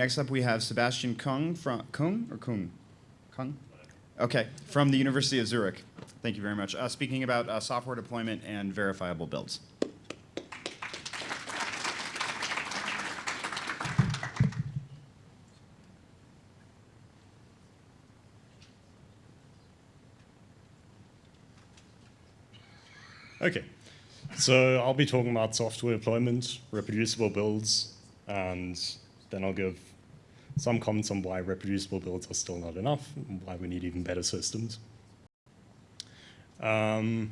next up we have Sebastian Kung from Kung or Kung? Kung? Okay, from the University of Zurich. Thank you very much. Uh, speaking about uh, software deployment and verifiable builds. Okay, so I'll be talking about software deployment, reproducible builds, and then I'll give some comments on why reproducible builds are still not enough, and why we need even better systems. Um,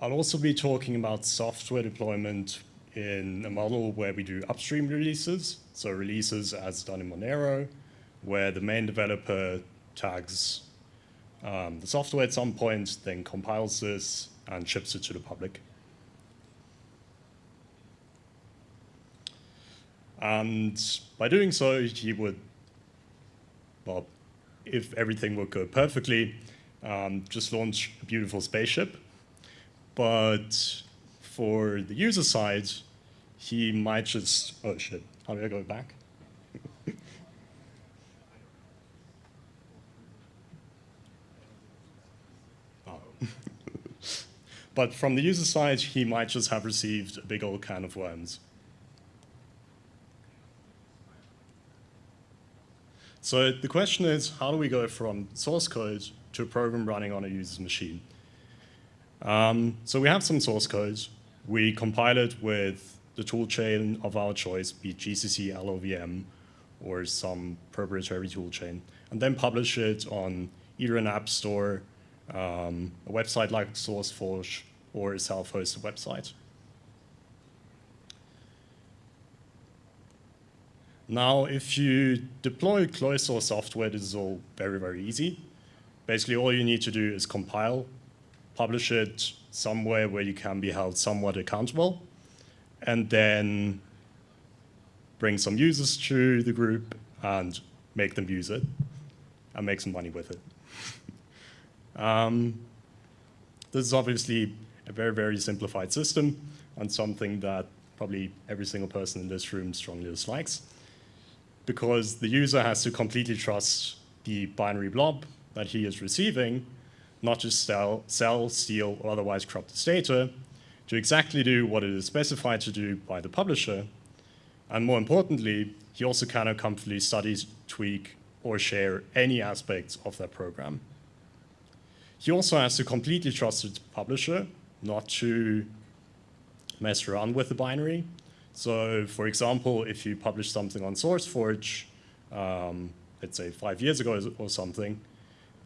I'll also be talking about software deployment in a model where we do upstream releases, so releases as done in Monero, where the main developer tags um, the software at some point, then compiles this, and ships it to the public. And by doing so, he would, well, if everything would go perfectly, um, just launch a beautiful spaceship. But for the user side, he might just, oh shit, how do I go back? But from the user side, he might just have received a big old can of worms. So the question is, how do we go from source code to a program running on a user's machine? Um, so we have some source code. We compile it with the toolchain of our choice, be GCC, LLVM, or some proprietary toolchain, and then publish it on either an app store, um, a website like SourceForge, or a self-hosted website. Now, if you deploy closed source software, this is all very, very easy. Basically, all you need to do is compile, publish it somewhere where you can be held somewhat accountable, and then bring some users to the group and make them use it and make some money with it. um, this is obviously a very, very simplified system and something that probably every single person in this room strongly dislikes because the user has to completely trust the binary blob that he is receiving, not just sell, sell steal, or otherwise corrupt his data, to exactly do what it is specified to do by the publisher. And more importantly, he also cannot comfortably study, tweak, or share any aspects of that program. He also has to completely trust the publisher not to mess around with the binary. So for example, if you publish something on SourceForge, um, let's say five years ago or something,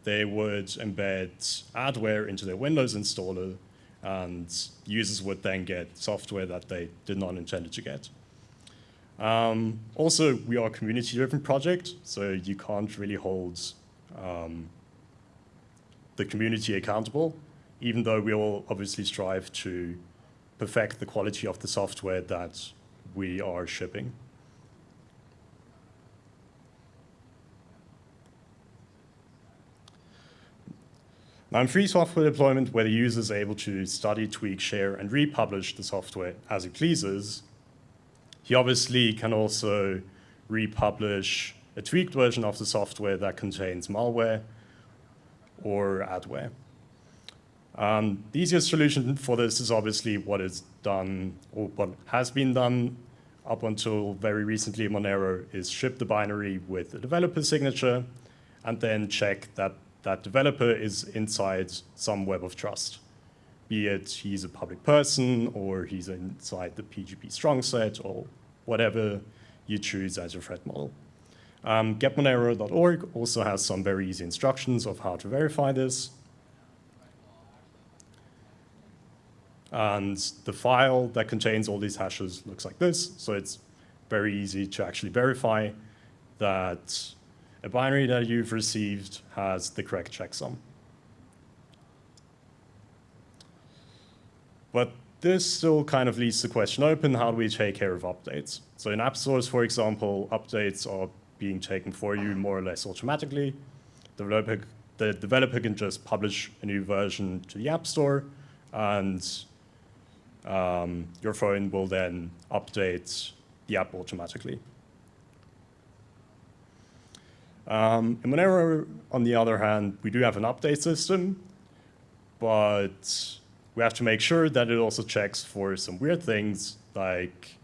they would embed adware into their Windows installer and users would then get software that they did not intend to get. Um, also, we are a community-driven project, so you can't really hold um, the community accountable even though we all obviously strive to perfect the quality of the software that we are shipping. Now in free software deployment, where the user is able to study, tweak, share, and republish the software as he pleases, he obviously can also republish a tweaked version of the software that contains malware or adware. Um, the easiest solution for this is obviously what is done, or what has been done up until very recently Monero is ship the binary with a developer signature and then check that that developer is inside some web of trust. Be it he's a public person or he's inside the PGP strong set or whatever you choose as your threat model. Um, getmonero.org also has some very easy instructions of how to verify this. And the file that contains all these hashes looks like this. So it's very easy to actually verify that a binary that you've received has the correct checksum. But this still kind of leaves the question open, how do we take care of updates? So in app stores, for example, updates are being taken for you more or less automatically. The developer, the developer can just publish a new version to the app store and um, your phone will then update the app automatically. Um, in Monero, on the other hand, we do have an update system, but we have to make sure that it also checks for some weird things like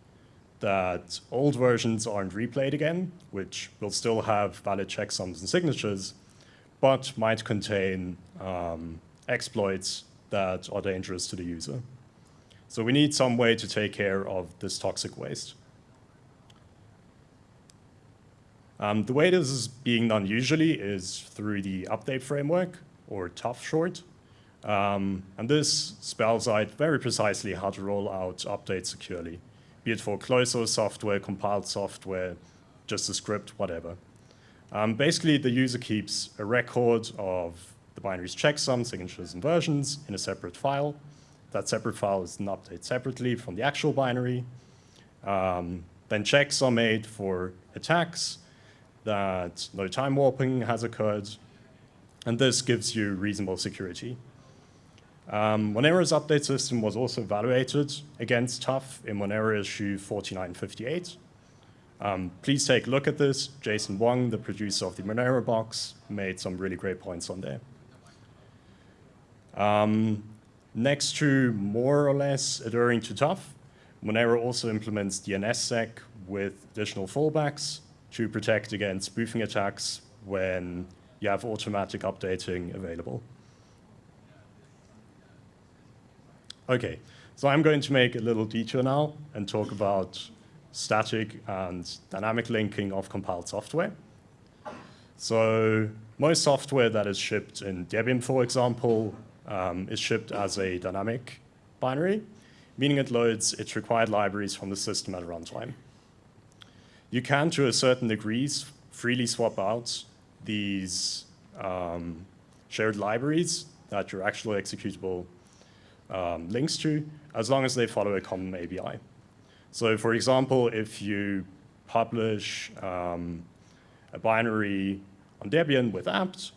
that old versions aren't replayed again, which will still have valid checksums and signatures, but might contain um, exploits that are dangerous to the user. So we need some way to take care of this toxic waste. Um, the way this is being done usually is through the update framework, or TUF short. Um, and this spells out very precisely how to roll out updates securely, be it for closed software, compiled software, just a script, whatever. Um, basically, the user keeps a record of the binary's checksum, signatures, and versions in a separate file. That separate file is then updated separately from the actual binary. Um, then checks are made for attacks that no time warping has occurred, and this gives you reasonable security. Um, Monero's update system was also evaluated against TUF in Monero issue 4958. Um, please take a look at this. Jason Wong, the producer of the Monero box, made some really great points on there. Um, next to more or less adhering to TUF, Monero also implements DNSSEC with additional fallbacks to protect against spoofing attacks when you have automatic updating available. Okay, so I'm going to make a little detour now and talk about static and dynamic linking of compiled software. So most software that is shipped in Debian, for example, um, is shipped as a dynamic binary, meaning it loads its required libraries from the system at runtime. You can, to a certain degree, freely swap out these um, shared libraries that your actual executable um, links to, as long as they follow a common ABI. So for example, if you publish um, a binary on Debian with apt,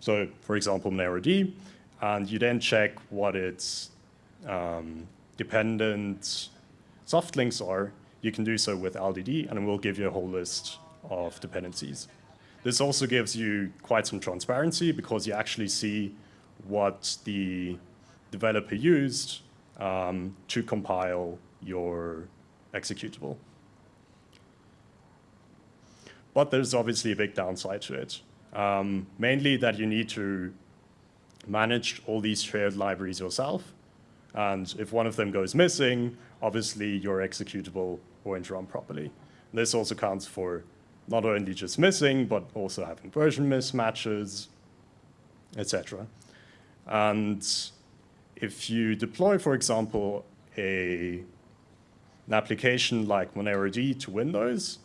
so for example, MoneroD, and you then check what its um, dependent soft links are, you can do so with LDD, and it will give you a whole list of dependencies. This also gives you quite some transparency because you actually see what the developer used um, to compile your executable. But there's obviously a big downside to it. Um, mainly that you need to manage all these shared libraries yourself. And if one of them goes missing, obviously your executable won't run properly. This also counts for not only just missing, but also having version mismatches, etc. And if you deploy, for example, a, an application like MoneroD to Windows,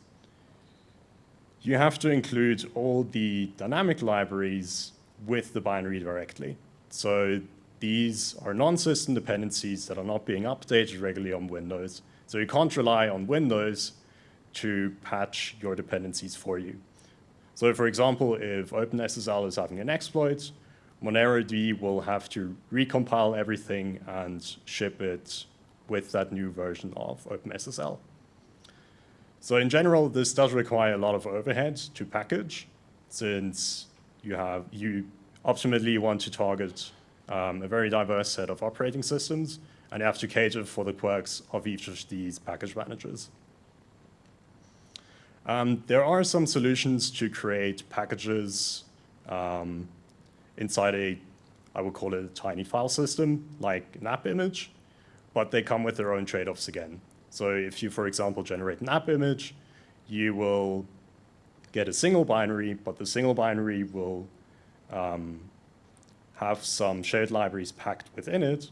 you have to include all the dynamic libraries with the binary directly. So these are non-system dependencies that are not being updated regularly on Windows. So you can't rely on Windows to patch your dependencies for you. So for example, if OpenSSL is having an exploit, MoneroD will have to recompile everything and ship it with that new version of OpenSSL. So in general, this does require a lot of overhead to package, since you have you optimally want to target um, a very diverse set of operating systems, and have to cater for the quirks of each of these package managers. Um, there are some solutions to create packages um, inside a, I would call it a tiny file system, like an app image, but they come with their own trade-offs again. So if you, for example, generate an app image, you will get a single binary, but the single binary will um, have some shared libraries packed within it.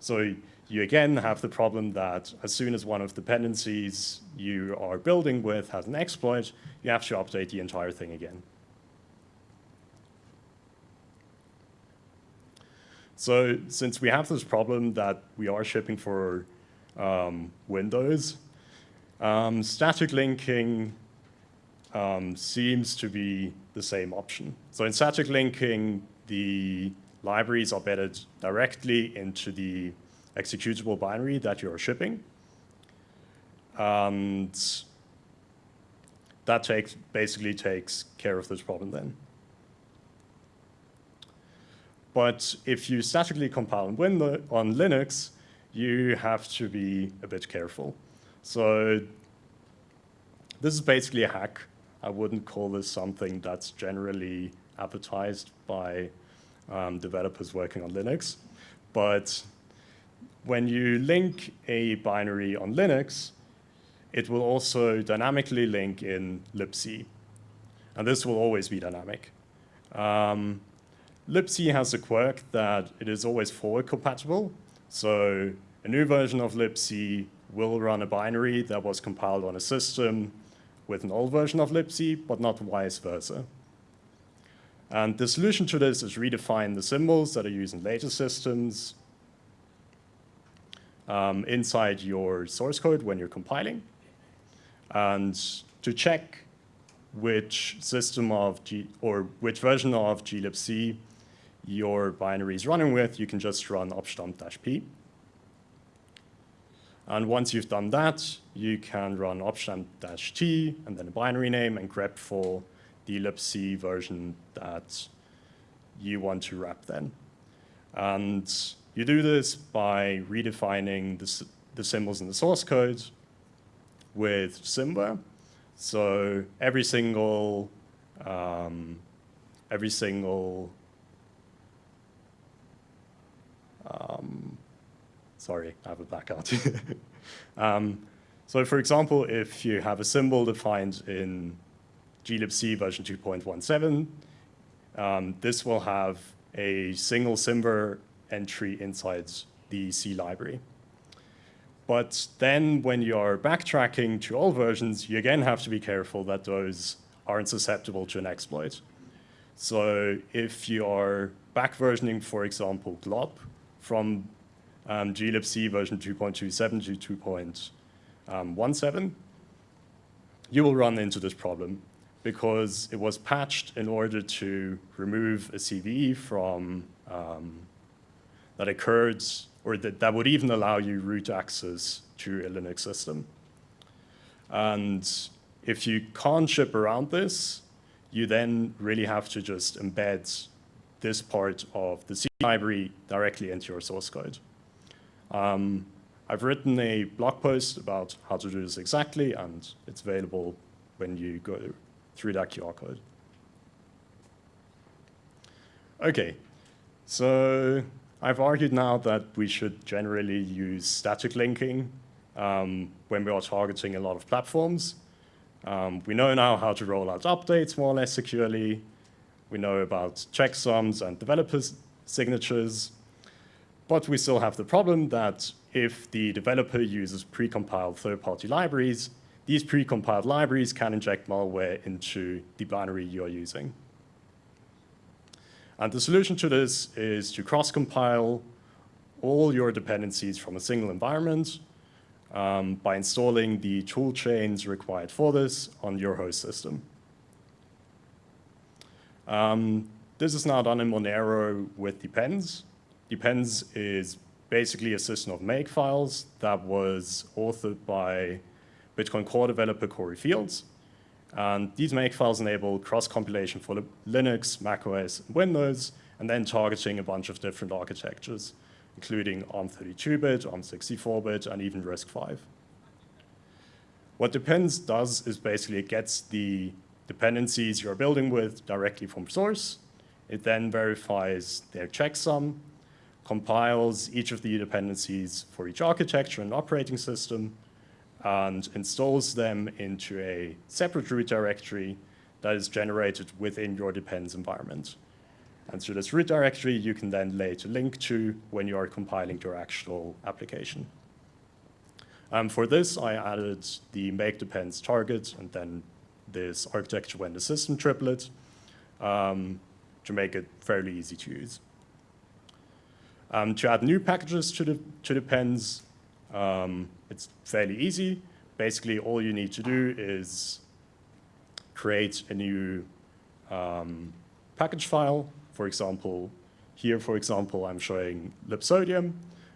So you again have the problem that as soon as one of the dependencies you are building with has an exploit, you have to update the entire thing again. So since we have this problem that we are shipping for um, Windows, um, static linking um, seems to be the same option. So in static linking, the libraries are embedded directly into the executable binary that you're shipping. And that takes, basically takes care of this problem then. But if you statically compile on, Linux, you have to be a bit careful. So this is basically a hack. I wouldn't call this something that's generally advertised by um, developers working on Linux. But when you link a binary on Linux, it will also dynamically link in libc. And this will always be dynamic. Um, libc has a quirk that it is always forward compatible. So a new version of libc will run a binary that was compiled on a system with an old version of libc, but not vice versa. And the solution to this is redefine the symbols that are used in later systems um, inside your source code when you're compiling. And to check which system of G, or which version of glibc your binary is running with, you can just run objdump-p. And once you've done that, you can run objdump-t and then a binary name and grep for the libc version that you want to wrap then. And you do this by redefining the, the symbols in the source code with symver. So every single, um, every single, um, sorry, I have a blackout. um, so for example, if you have a symbol defined in glibc version 2.17, um, this will have a single symver entry inside the C library. But then when you're backtracking to all versions, you again have to be careful that those aren't susceptible to an exploit. So if you are back versioning, for example, glob from um, glibc version 2.27 to 2.17, you will run into this problem because it was patched in order to remove a CVE from um, that occurred or that, that would even allow you root access to a Linux system. And if you can't ship around this, you then really have to just embed this part of the C library directly into your source code. Um, I've written a blog post about how to do this exactly, and it's available when you go through that QR code. Okay, so I've argued now that we should generally use static linking um, when we are targeting a lot of platforms. Um, we know now how to roll out updates more or less securely. We know about checksums and developers' signatures. But we still have the problem that if the developer uses precompiled third-party libraries, these precompiled libraries can inject malware into the binary you're using. And the solution to this is to cross-compile all your dependencies from a single environment um, by installing the tool chains required for this on your host system. Um, this is now done in Monero with Depends. Depends is basically a system of make files that was authored by Bitcoin core developer Cory Fields. And these makefiles enable cross-compilation for Linux, macOS, and Windows, and then targeting a bunch of different architectures, including ARM32-bit, ARM64-bit, and even RISC-V. What Depends does is basically it gets the dependencies you're building with directly from source. It then verifies their checksum, compiles each of the dependencies for each architecture and operating system, and installs them into a separate root directory that is generated within your depends environment. And through this root directory, you can then later link to when you are compiling your actual application. Um, for this, I added the make depends target and then this architecture when the system triplet um, to make it fairly easy to use. Um, to add new packages to the to depends, um, it's fairly easy. Basically, all you need to do is create a new um, package file. For example, here, for example, I'm showing libsodium.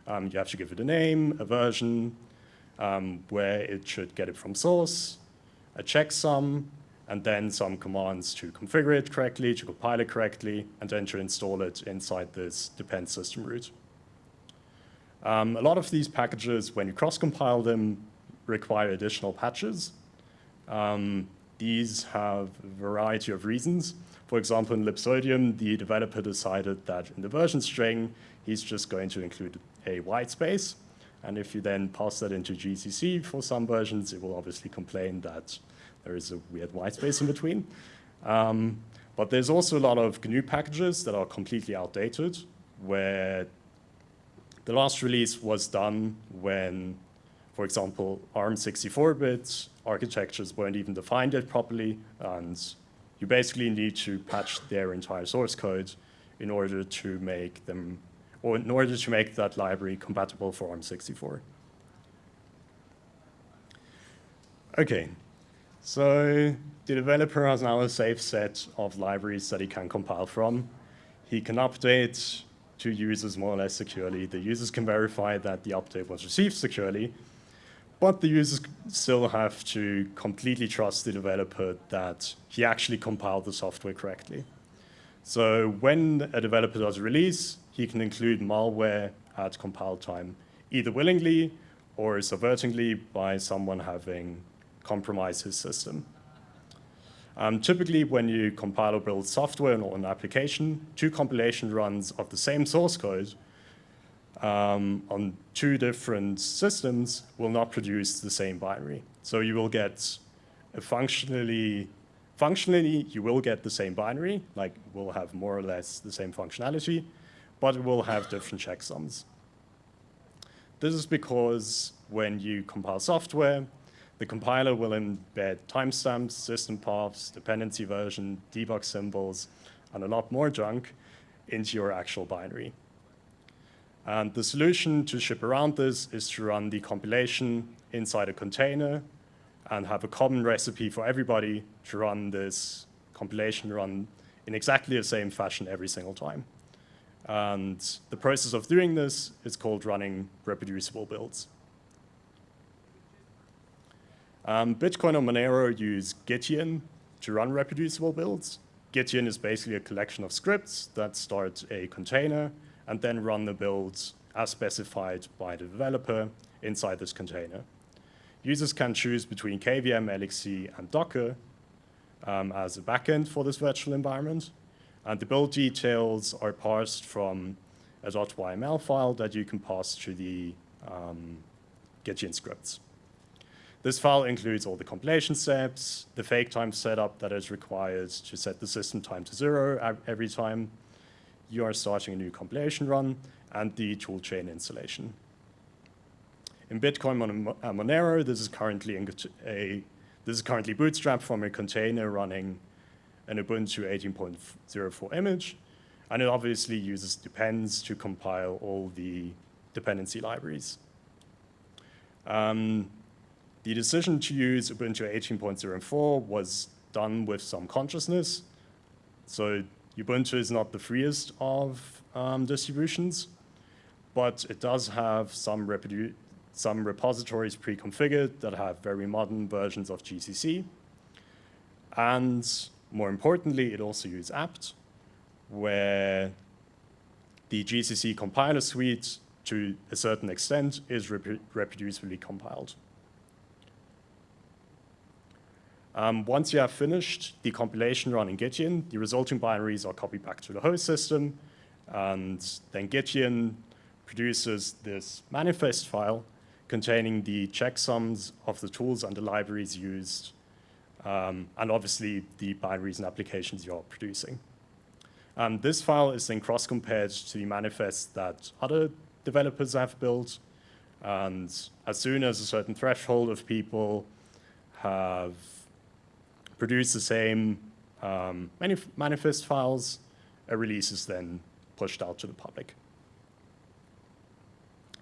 Um, you have to give it a name, a version, um, where it should get it from source, a checksum, and then some commands to configure it correctly, to compile it correctly, and then to install it inside this depend system root. Um, a lot of these packages, when you cross-compile them, require additional patches. Um, these have a variety of reasons. For example, in Libsodium, the developer decided that in the version string, he's just going to include a white space. And if you then pass that into GCC for some versions, it will obviously complain that there is a weird white space in between. Um, but there's also a lot of GNU packages that are completely outdated, where the last release was done when, for example, ARM 64-bit architectures weren't even defined yet properly, and you basically need to patch their entire source code in order to make them, or in order to make that library compatible for ARM 64. Okay, so the developer has now a safe set of libraries that he can compile from. He can update to users more or less securely. The users can verify that the update was received securely, but the users still have to completely trust the developer that he actually compiled the software correctly. So when a developer does a release, he can include malware at compile time, either willingly or subvertingly by someone having compromised his system. Um, typically, when you compile or build software or an application, two compilation runs of the same source code um, on two different systems will not produce the same binary. So you will get a functionally, functionally you will get the same binary, like we'll have more or less the same functionality, but it will have different checksums. This is because when you compile software, the compiler will embed timestamps, system paths, dependency version, debug symbols, and a lot more junk into your actual binary. And the solution to ship around this is to run the compilation inside a container and have a common recipe for everybody to run this compilation run in exactly the same fashion every single time. And the process of doing this is called running reproducible builds. Um, Bitcoin and Monero use Gitian to run reproducible builds. Gitian is basically a collection of scripts that start a container and then run the builds as specified by the developer inside this container. Users can choose between KVM, LXC, and Docker um, as a backend for this virtual environment. And the build details are parsed from a .yml file that you can pass to the um, Gitian scripts. This file includes all the compilation steps, the fake time setup that is required to set the system time to zero every time you are starting a new compilation run, and the toolchain installation. In Bitcoin Monero, this is currently a this is currently bootstrapped from a container running an Ubuntu 18.04 image, and it obviously uses depends to compile all the dependency libraries. Um, the decision to use Ubuntu 18.04 was done with some consciousness. So Ubuntu is not the freest of um, distributions, but it does have some, some repositories pre-configured that have very modern versions of GCC. And more importantly, it also uses apt, where the GCC compiler suite, to a certain extent, is rep reproducibly compiled. Um, once you have finished the compilation run in Gitian, the resulting binaries are copied back to the host system, and then Gitian produces this manifest file containing the checksums of the tools and the libraries used, um, and obviously the binaries and applications you're producing. Um, this file is then cross-compared to the manifest that other developers have built, and as soon as a certain threshold of people have produced the same um, manif manifest files, a release is then pushed out to the public.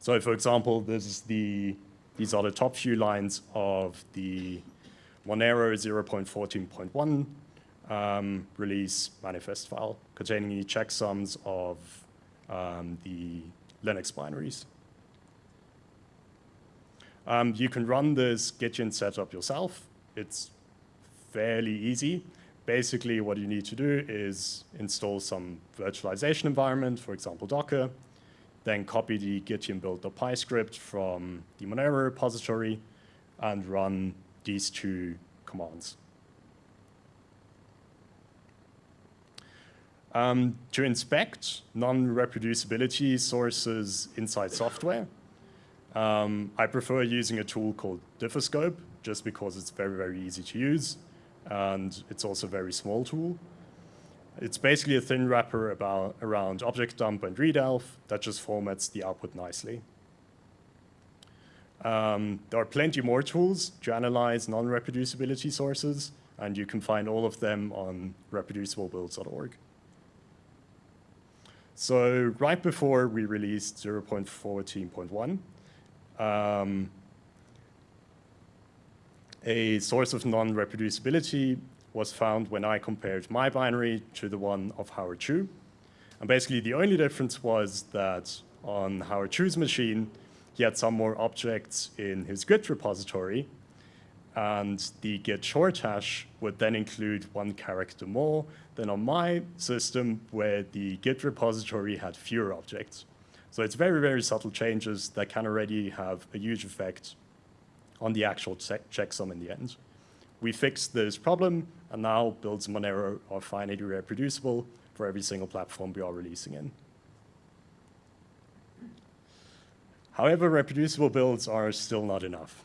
So for example, this is the, these are the top few lines of the Monero 0.14.1 um, release manifest file containing the checksums of um, the Linux binaries. Um, you can run this Gitian setup yourself. It's fairly easy. Basically, what you need to do is install some virtualization environment, for example, Docker, then copy the gitian build.py script from the Monero repository and run these two commands. Um, to inspect non-reproducibility sources inside software, um, I prefer using a tool called Diffoscope just because it's very, very easy to use and it's also a very small tool. It's basically a thin wrapper about, around object dump and readelf that just formats the output nicely. Um, there are plenty more tools to analyze non-reproducibility sources, and you can find all of them on reproduciblebuilds.org. So right before we released 0.14.1, um, a source of non-reproducibility was found when I compared my binary to the one of Howard Chu. And basically the only difference was that on Howard Chu's machine, he had some more objects in his Git repository, and the Git short hash would then include one character more than on my system where the Git repository had fewer objects. So it's very, very subtle changes that can already have a huge effect on the actual checksum in the end. We fixed this problem and now builds Monero are finally reproducible for every single platform we are releasing in. However, reproducible builds are still not enough.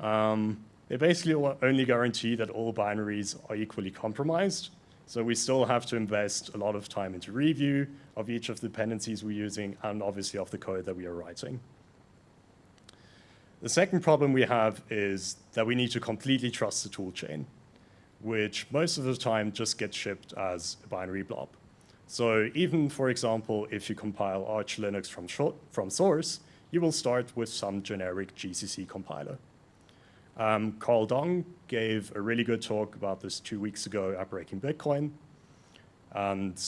Um, they basically only guarantee that all binaries are equally compromised. So we still have to invest a lot of time into review of each of the dependencies we're using and obviously of the code that we are writing. The second problem we have is that we need to completely trust the toolchain, which most of the time just gets shipped as a binary blob. So even, for example, if you compile Arch Linux from, from source, you will start with some generic GCC compiler. Um, Carl Dong gave a really good talk about this two weeks ago at Breaking Bitcoin. And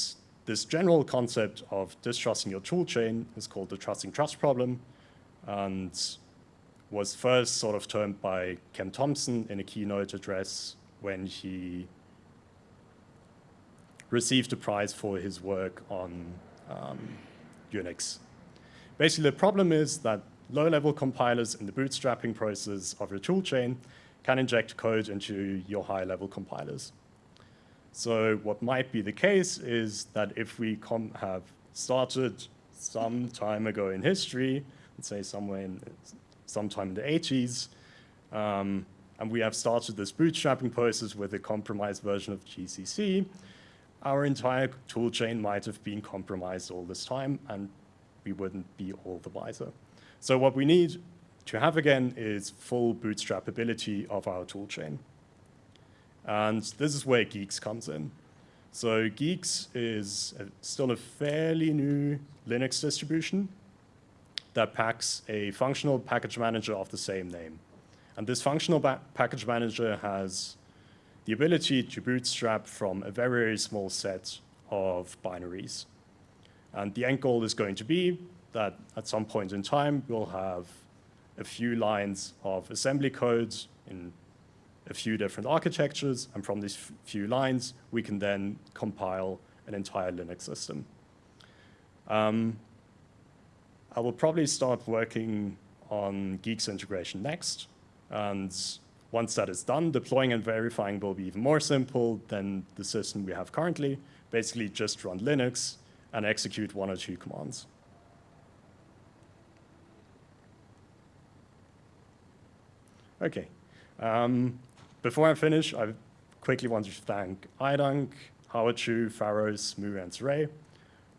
this general concept of distrusting your toolchain is called the trusting trust problem and was first sort of termed by Ken Thompson in a keynote address when he received a prize for his work on um, Unix. Basically, the problem is that low-level compilers in the bootstrapping process of your toolchain can inject code into your high-level compilers. So what might be the case is that if we have started some time ago in history, let's say somewhere in sometime in the 80s, um, and we have started this bootstrapping process with a compromised version of GCC, our entire toolchain might have been compromised all this time, and we wouldn't be all the wiser. So what we need to have again is full bootstrapability of our toolchain. And this is where Guix comes in. So Guix is a, still a fairly new Linux distribution that packs a functional package manager of the same name. And this functional package manager has the ability to bootstrap from a very, very small set of binaries. And the end goal is going to be that at some point in time, we'll have a few lines of assembly codes in a few different architectures, and from these few lines, we can then compile an entire Linux system. Um, I will probably start working on Guix integration next, and once that is done, deploying and verifying will be even more simple than the system we have currently. Basically, just run Linux and execute one or two commands. Okay. Um, before I finish, I quickly want to thank iDunk, Howard Chu, Pharos, Moo, and Ray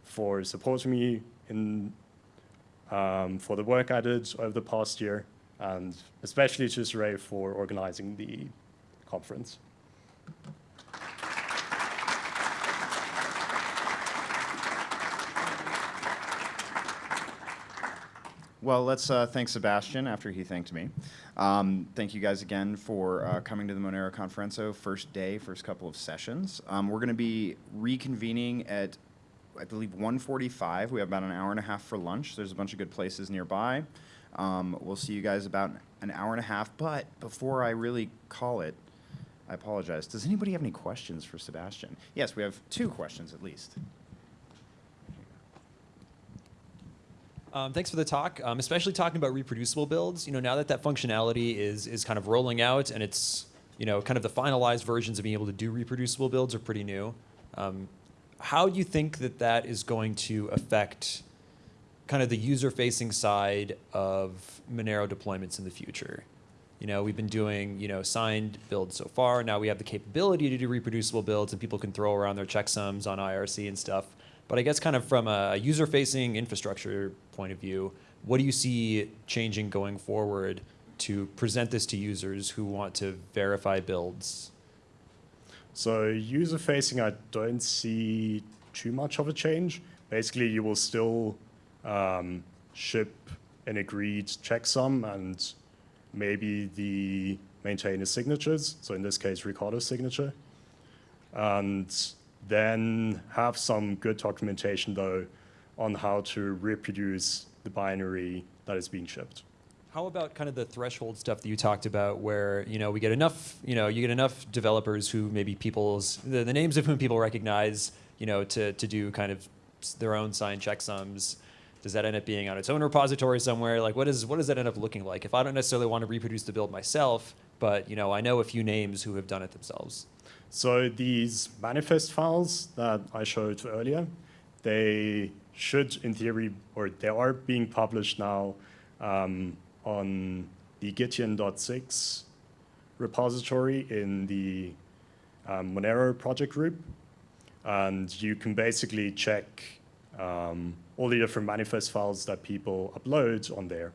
for supporting me in um, for the work I did over the past year, and especially to Ray for organizing the conference. Well, let's uh, thank Sebastian after he thanked me. Um, thank you guys again for uh, coming to the Monero Konferenco, first day, first couple of sessions. Um, we're going to be reconvening at, I believe, 1.45. We have about an hour and a half for lunch. There's a bunch of good places nearby. Um, we'll see you guys about an hour and a half. But before I really call it, I apologize. Does anybody have any questions for Sebastian? Yes, we have two questions at least. Um, thanks for the talk, um, especially talking about reproducible builds. You know, now that that functionality is is kind of rolling out and it's you know kind of the finalized versions of being able to do reproducible builds are pretty new. Um, how do you think that that is going to affect kind of the user-facing side of Monero deployments in the future? You know, we've been doing you know signed builds so far. Now we have the capability to do reproducible builds, and people can throw around their checksums on IRC and stuff. But I guess kind of from a user-facing infrastructure point of view, what do you see changing going forward to present this to users who want to verify builds? So user facing, I don't see too much of a change. Basically, you will still um, ship an agreed checksum and maybe the maintainer's signatures. So in this case, Riccardo's signature. And then have some good documentation though on how to reproduce the binary that is being shipped. How about kind of the threshold stuff that you talked about, where you know we get enough, you know, you get enough developers who maybe people's the, the names of whom people recognize, you know, to to do kind of their own signed checksums. Does that end up being on its own repository somewhere? Like, what is what does that end up looking like? If I don't necessarily want to reproduce the build myself, but you know, I know a few names who have done it themselves. So these manifest files that I showed earlier, they should, in theory, or they are being published now um, on the Gitian.sigs repository in the um, Monero project group. And you can basically check um, all the different manifest files that people upload on there.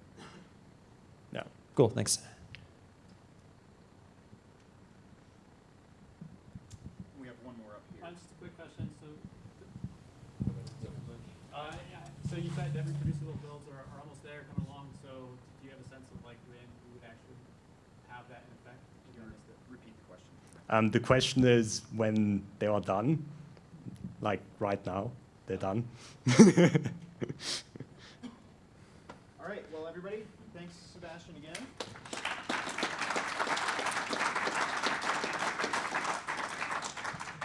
Yeah. Cool, thanks. We have one more up Uh, just a quick question, so, uh, yeah, so you said that reproducible builds are, are almost there, coming along, so do you have a sense of like when we would actually have that in effect? Maybe I missed it. Repeat the question. Um, the question is when they are done, like right now, they're done. All right, well, everybody.